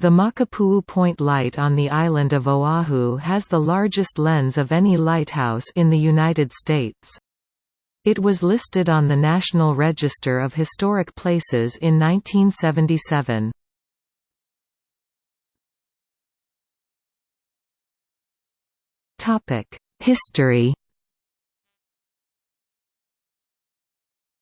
The Makapuu Point Light on the island of Oahu has the largest lens of any lighthouse in the United States. It was listed on the National Register of Historic Places in 1977. History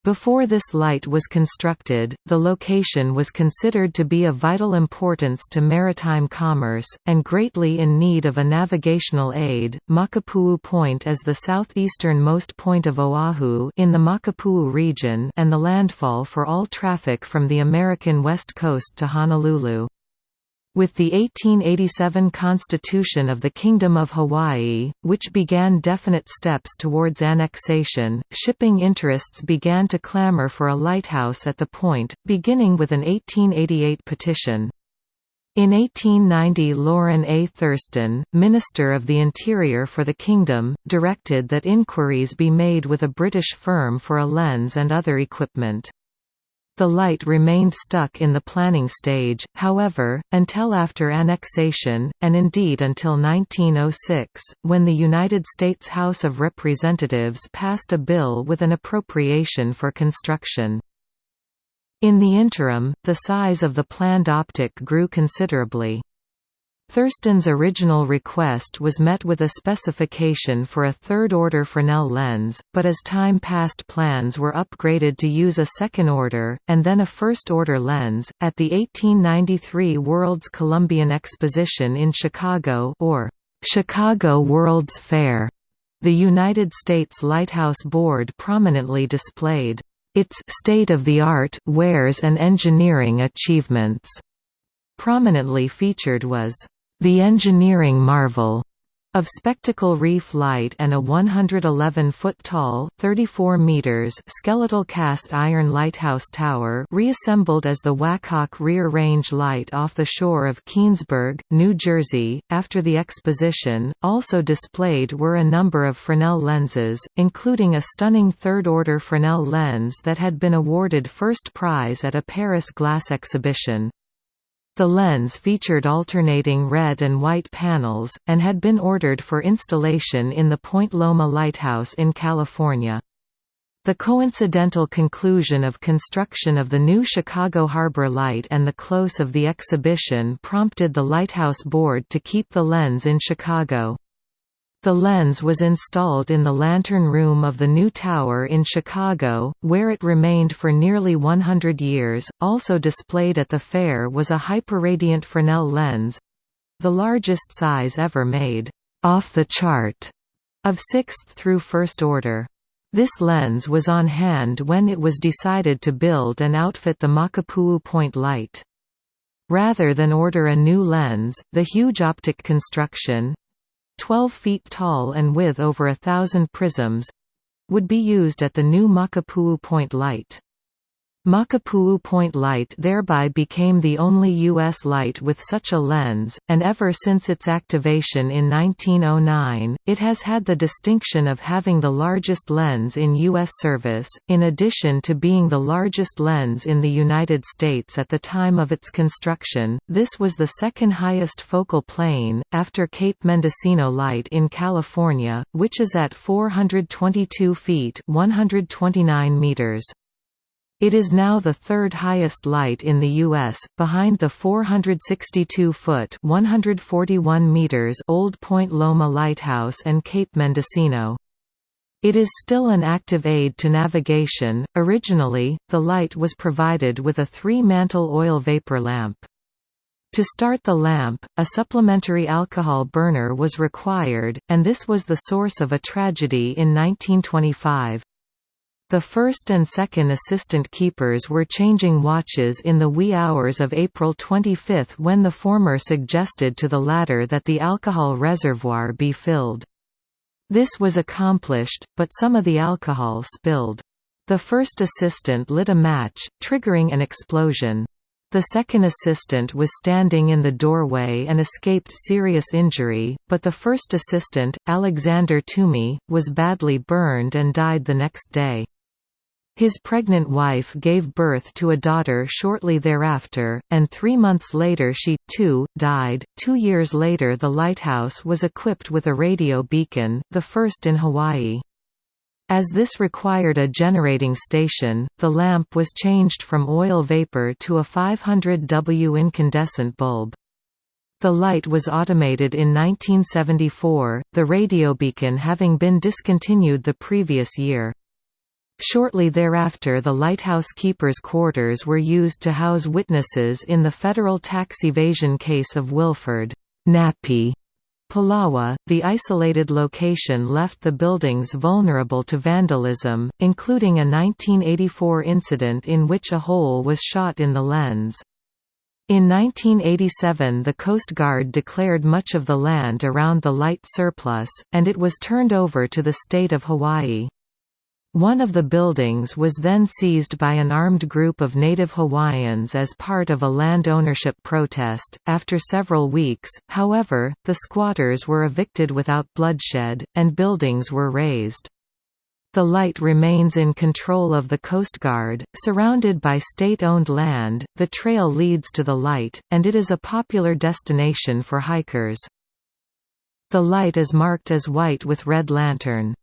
Before this light was constructed, the location was considered to be of vital importance to maritime commerce, and greatly in need of a navigational aid. Makapuu Point is the southeasternmost point of Oahu in the Makapuu region and the landfall for all traffic from the American west coast to Honolulu. With the 1887 Constitution of the Kingdom of Hawaii, which began definite steps towards annexation, shipping interests began to clamor for a lighthouse at the point, beginning with an 1888 petition. In 1890 Lorrin A. Thurston, Minister of the Interior for the Kingdom, directed that inquiries be made with a British firm for a lens and other equipment. The light remained stuck in the planning stage, however, until after annexation, and indeed until 1906, when the United States House of Representatives passed a bill with an appropriation for construction. In the interim, the size of the planned optic grew considerably. Thurston's original request was met with a specification for a third-order Fresnel lens, but as time passed plans were upgraded to use a second-order, and then a first-order lens. At the 1893 World's Columbian Exposition in Chicago or Chicago World's Fair, the United States Lighthouse Board prominently displayed its state-of-the-art wares and engineering achievements. Prominently featured was the engineering marvel of Spectacle Reef Light and a 111-foot-tall (34 meters) skeletal cast iron lighthouse tower reassembled as the Waackaack Rear Range Light off the shore of Keansburg, New Jersey. After the exposition, also displayed were a number of Fresnel lenses, including a stunning third-order Fresnel lens that had been awarded first prize at a Paris glass exhibition. The lens featured alternating red and white panels, and had been ordered for installation in the Point Loma Lighthouse in California. The coincidental conclusion of construction of the new Chicago Harbor Light and the close of the exhibition prompted the Lighthouse Board to keep the lens in Chicago. The lens was installed in the lantern room of the new tower in Chicago, where it remained for nearly 100 years. Also displayed at the fair was a hyperradiant Fresnel lens the largest size ever made, off the chart, of 6th through 1st order. This lens was on hand when it was decided to build and outfit the Makapuu Point light. Rather than order a new lens, the huge optic construction, 12 feet tall and with over a thousand prisms would be used at the new Makapuu Point Light. Makapuu Point Light thereby became the only U.S. light with such a lens, and ever since its activation in 1909, it has had the distinction of having the largest lens in U.S. service, in addition to being the largest lens in the United States at the time of its construction. This was the second highest focal plane, after Cape Mendocino Light in California, which is at 422 feet 129 meters. It is now the third highest light in the U.S., behind the 462-foot (141 meters) Old Point Loma Lighthouse and Cape Mendocino. It is still an active aid to navigation. Originally, the light was provided with a three-mantle oil vapor lamp. To start the lamp, a supplementary alcohol burner was required, and this was the source of a tragedy in 1925. The first and second assistant keepers were changing watches in the wee hours of April 25 when the former suggested to the latter that the alcohol reservoir be filled. This was accomplished, but some of the alcohol spilled. The first assistant lit a match, triggering an explosion. The second assistant was standing in the doorway and escaped serious injury, but the first assistant, Alexander Toomey, was badly burned and died the next day. His pregnant wife gave birth to a daughter shortly thereafter, and three months later she, too, died. Two years later the lighthouse was equipped with a radio beacon, the first in Hawaii. As this required a generating station, the lamp was changed from oil vapor to a 500 W incandescent bulb. The light was automated in 1974, the radio beacon having been discontinued the previous year. Shortly thereafter the lighthouse keeper's quarters were used to house witnesses in the federal tax evasion case of Wilford Nappy Pulawa, the isolated location left the buildings vulnerable to vandalism, including a 1984 incident in which a hole was shot in the lens. In 1987 the Coast Guard declared much of the land around the light surplus, and it was turned over to the state of Hawaii. One of the buildings was then seized by an armed group of native Hawaiians as part of a land ownership protest. After several weeks, however, the squatters were evicted without bloodshed, and buildings were razed. The light remains in control of the Coast Guard, surrounded by state-owned land. The trail leads to the light, and it is a popular destination for hikers. The light is marked as white with red lantern.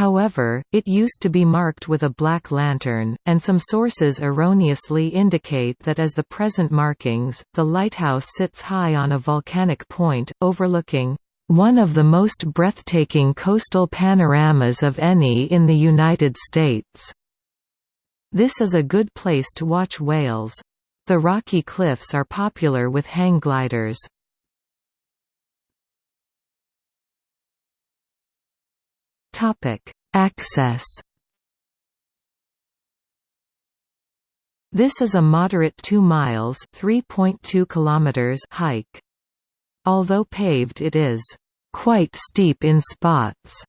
However, it used to be marked with a black lantern, and some sources erroneously indicate that as the present markings, the lighthouse sits high on a volcanic point, overlooking one of the most breathtaking coastal panoramas of any in the United States. This is a good place to watch whales. The rocky cliffs are popular with hang gliders. Topic: Access. This is a moderate 2 miles (3.2 kilometers) hike. Although paved it is quite steep in spots.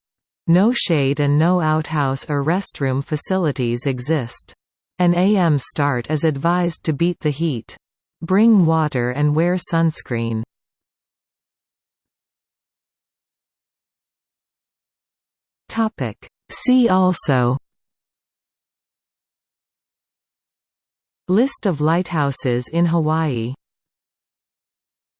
No shade and no outhouse or restroom facilities exist. An AM start is advised to beat the heat. Bring water and wear sunscreen. Topic. See also List of lighthouses in Hawaii